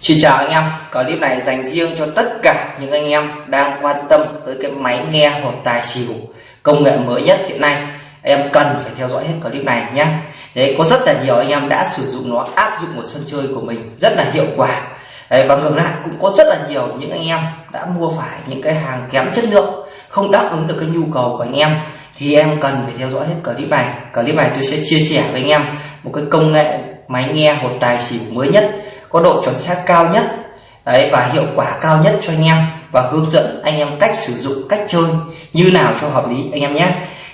Xin chào anh em, clip này dành riêng cho tất cả những anh em đang quan tâm tới cái máy nghe một tài xỉu công nghệ mới nhất hiện nay. Em cần phải theo dõi hết clip này nhé. Đấy, có rất là nhiều anh em đã sử dụng nó áp dụng một sân chơi của mình rất là hiệu quả. Đấy, và ngược lại cũng có rất là nhiều những anh em đã mua phải những cái hàng kém chất lượng không đáp ứng được cái nhu cầu của anh em. Thì em cần phải theo dõi hết clip này. Clip này tôi sẽ chia sẻ với anh em một cái công nghệ máy nghe hột tài xỉu mới nhất có độ chuẩn xác cao nhất. Đấy, và hiệu quả cao nhất cho anh em và hướng dẫn anh em cách sử dụng, cách chơi như nào cho hợp lý anh em nhé.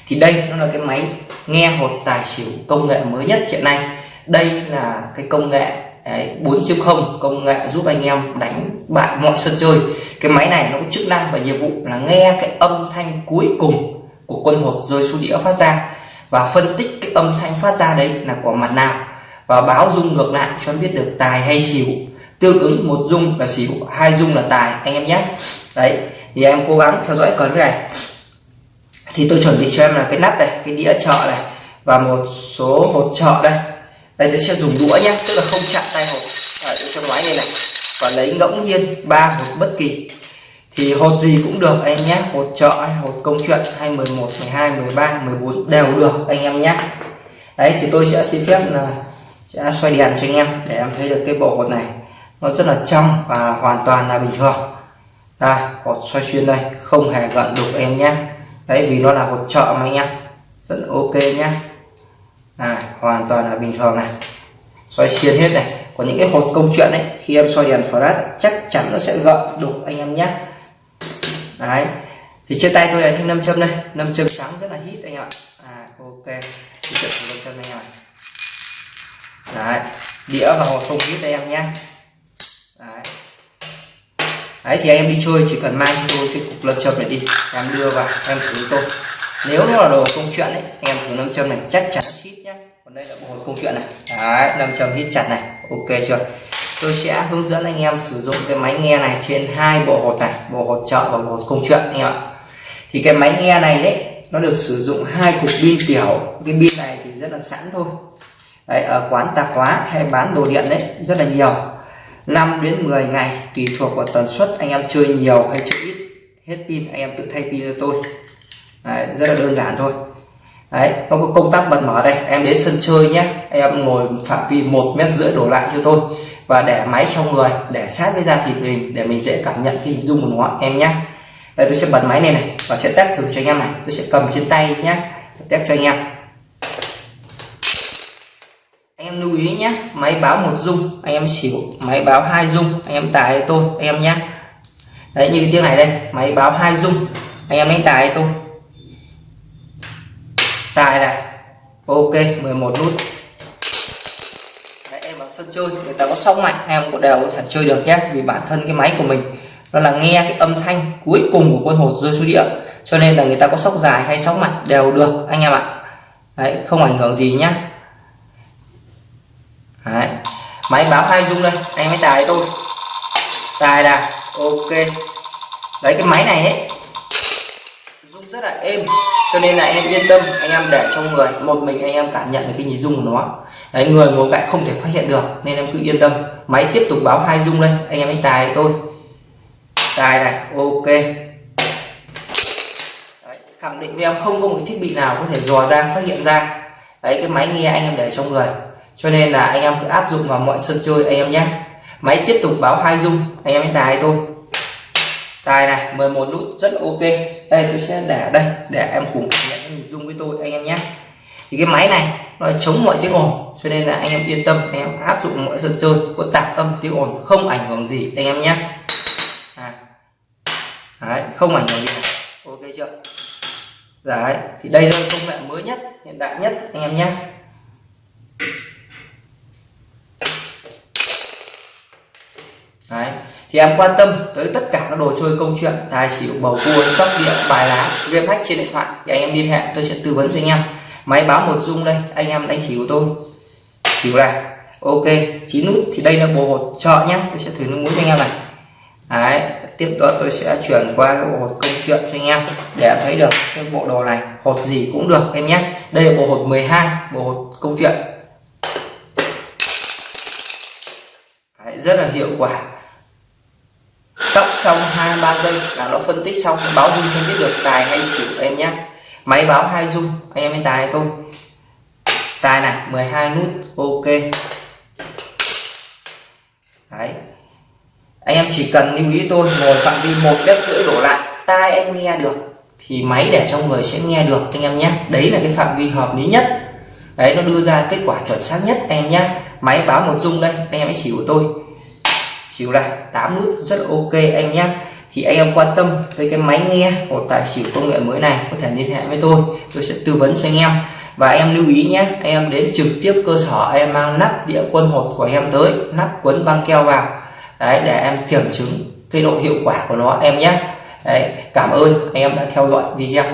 Thì đây nó là cái máy nghe hột tài xỉu công nghệ mới nhất hiện nay. Đây là cái công nghệ 4.0 công nghệ giúp anh em đánh bại mọi sân chơi. Cái máy này nó có chức năng và nhiệm vụ là nghe cái âm thanh cuối cùng của quân hột rơi xuống đĩa phát ra. Và phân tích cái âm thanh phát ra đấy là của mặt nào và báo dung ngược lại cho biết được tài hay xỉu. Tương ứng một dung là xỉu, hai dung là tài, anh em nhé. Đấy, thì em cố gắng theo dõi clip này. Thì tôi chuẩn bị cho em là cái nắp này, cái đĩa chợ này, và một số hột chợ đây. Đây tôi sẽ dùng đũa nhé, tức là không chạm tay hột. Ở trong máy này này. Và lấy ngẫu nhiên ba hột bất kỳ. Thì hột gì cũng được, anh em nhé. Hột chợ hay hột công chuyện, hay 11 12 13 14 đều được, anh em nhé. Đấy, thì tôi sẽ xin phép là sẽ xoay đèn cho anh em để em thấy được cái bộ hột này. Nó rất là trong và hoàn toàn là bình thường. Đây hột xoay xuyên đây không hề gận đục em nhé. Đấy vì nó là hột trợ mà anh em. Rất ok nhé. À, hoàn toàn là bình thường này. Xoay xuyên hết này. Có những cái hột công chuyện đấy khi em xoay đèn flash chắc chắn nó sẽ gợn đục anh em nhé. Đấy. Thì trên tay tôi là thêm 5 châm đây. 5 châm sáng rất là hít anh ạ. À, ok. Thì châm châm này em đấy, đĩa và hộp không hít đây em nhé đấy. đấy, thì anh em đi chơi, chỉ cần mang cho tôi cái cục lâm châm này đi. Em đưa vào, em thử tôi. Nếu nó là đồ công chuyện đấy em thử lâm châm này, chắc chắn hít nhé còn đây là bộ hộp công chuyện này. Đấy, lâm châm hít chặt này, ok chưa? Tôi sẽ hướng dẫn anh em sử dụng cái máy nghe này trên hai bộ hột này, bộ hột trợ và bộ hột công chuyện, anh em ạ. Thì cái máy nghe này đấy, nó được sử dụng hai cục pin tiểu. Cái pin này thì rất là sẵn thôi đấy, ở quán tạp hóa hay bán đồ điện đấy rất là nhiều. 5 đến 10 ngày tùy thuộc vào tần suất anh em chơi nhiều hay chơi ít. Hết pin anh em tự thay pin cho tôi. Đấy, rất là đơn giản thôi. Đấy nó có công tắc bật mở đây em đến sân chơi nhé. Em ngồi phạm vi một mét rưỡi đổ lại cho tôi. Và để máy trong người để sát với da thịt mình để mình dễ cảm nhận cái hình dung của nó em nhé. Đây tôi sẽ bật máy này này và sẽ test thử cho anh em này. Tôi sẽ cầm trên tay nhé test cho anh em em lưu ý nhé máy báo một dung anh em xỉu máy báo hai dung anh em tài tôi anh em nhé. Đấy như cái tiếng này đây máy báo hai dung anh em đánh tài tôi. Tài này ok 11 nút. Đấy, em vào sân chơi người ta có sóng mạnh em cũng đều có thể chơi được nhé vì bản thân cái máy của mình nó là nghe cái âm thanh cuối cùng của quân hột rơi xuống địa cho nên là người ta có sóc dài hay sóng mạnh đều được anh em ạ. Đấy không ảnh hưởng gì nhá Đấy. máy báo hai dung đây anh mới tài tôi. Tài là ok. Đấy cái máy này ấy dung rất là êm cho nên là em yên tâm anh em để trong người. Một mình anh em cảm nhận được cái nhịp dung của nó. Đấy người ngồi cạnh không thể phát hiện được nên em cứ yên tâm. Máy tiếp tục báo hai dung đây anh em đánh tài tôi. Tài này ok. Đấy, khẳng định với em không có một thiết bị nào có thể dò ra phát hiện ra. Đấy cái máy nghe anh em để trong người cho nên là anh em cứ áp dụng vào mọi sân chơi anh em nhé. Máy tiếp tục báo hai dung anh em đánh tài thôi. Tài này 11 nút rất là ok. Đây tôi sẽ để đây để em cùng cảm nhận nhịp dung với tôi anh em nhé. Thì cái máy này nó chống mọi tiếng ồn cho nên là anh em yên tâm anh em áp dụng mọi sân chơi có tạp âm tiếng ồn không ảnh hưởng gì anh em nhé. À. Đấy, không ảnh hưởng gì. Ok chưa? Đấy thì đây là công nghệ mới nhất hiện đại nhất anh em nhé Đấy thì em quan tâm tới tất cả các đồ chơi công chuyện tài xỉu bầu cua sóc đĩa bài lá game hack trên điện thoại thì anh em liên hệ tôi sẽ tư vấn cho anh em. Máy báo một dung đây anh em đánh xỉu tôi. Xỉu này ok chín nút thì đây là bộ hột trợ nhé tôi sẽ thử nước muối cho anh em này. Đấy, tiếp đó tôi sẽ chuyển qua cái bộ hột công chuyện cho anh em để thấy được cái bộ đồ này hột gì cũng được em nhé. Đây là bộ hột 12 bộ hột công chuyện. Đấy, rất là hiệu quả xong hai ba giây là nó phân tích xong, báo dung phân tích được tài hay xỉu em nhé máy báo hai dung, anh em mới tài tôi tài này 12 nút, ok. Đấy. Anh em chỉ cần lưu ý tôi, ngồi phạm vi một mét rưỡi đổ lại, tai anh nghe được, thì máy để trong người sẽ nghe được, anh em nhé đấy là cái phạm vi hợp lý nhất. Đấy, nó đưa ra kết quả chuẩn xác nhất, anh em nhé máy báo một dung đây, anh em hãy xỉu của tôi xỉu này 8 nút rất là ok anh nhé thì anh em quan tâm với cái máy nghe của tài xỉu công nghệ mới này, có thể liên hệ với tôi tôi sẽ tư vấn cho anh em. Và em lưu ý nhé anh em đến trực tiếp cơ sở em mang nắp đĩa quân hột của em tới, nắp quấn băng keo vào. Đấy, để em kiểm chứng cái độ hiệu quả của nó, em nhé đấy, cảm ơn anh em đã theo dõi video.